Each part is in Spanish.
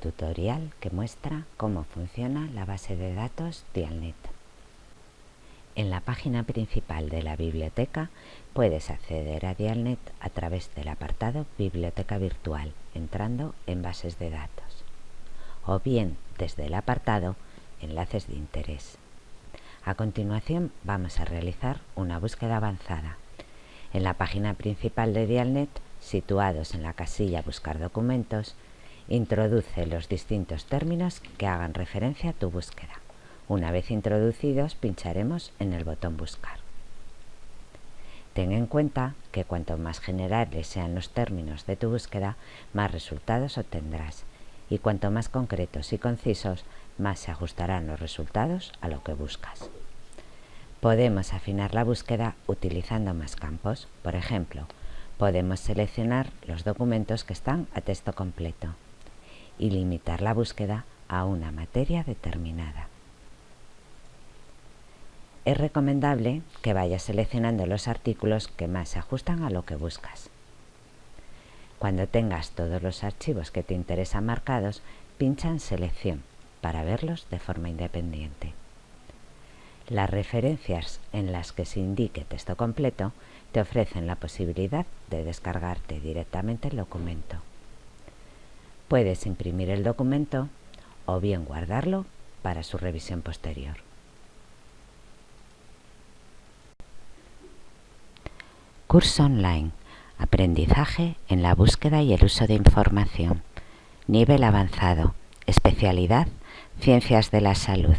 tutorial que muestra cómo funciona la base de datos Dialnet. En la página principal de la biblioteca puedes acceder a Dialnet a través del apartado Biblioteca Virtual, entrando en Bases de datos, o bien desde el apartado Enlaces de interés. A continuación vamos a realizar una búsqueda avanzada. En la página principal de Dialnet, situados en la casilla Buscar documentos, Introduce los distintos términos que hagan referencia a tu búsqueda. Una vez introducidos, pincharemos en el botón Buscar. Ten en cuenta que cuanto más generales sean los términos de tu búsqueda, más resultados obtendrás, y cuanto más concretos y concisos, más se ajustarán los resultados a lo que buscas. Podemos afinar la búsqueda utilizando más campos. Por ejemplo, podemos seleccionar los documentos que están a texto completo y limitar la búsqueda a una materia determinada. Es recomendable que vayas seleccionando los artículos que más se ajustan a lo que buscas. Cuando tengas todos los archivos que te interesan marcados, pincha en Selección para verlos de forma independiente. Las referencias en las que se indique texto completo te ofrecen la posibilidad de descargarte directamente el documento. Puedes imprimir el documento o bien guardarlo para su revisión posterior. Curso online. Aprendizaje en la búsqueda y el uso de información. Nivel avanzado. Especialidad Ciencias de la Salud.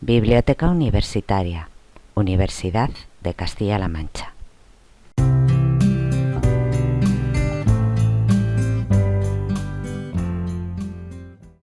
Biblioteca Universitaria. Universidad de Castilla-La Mancha.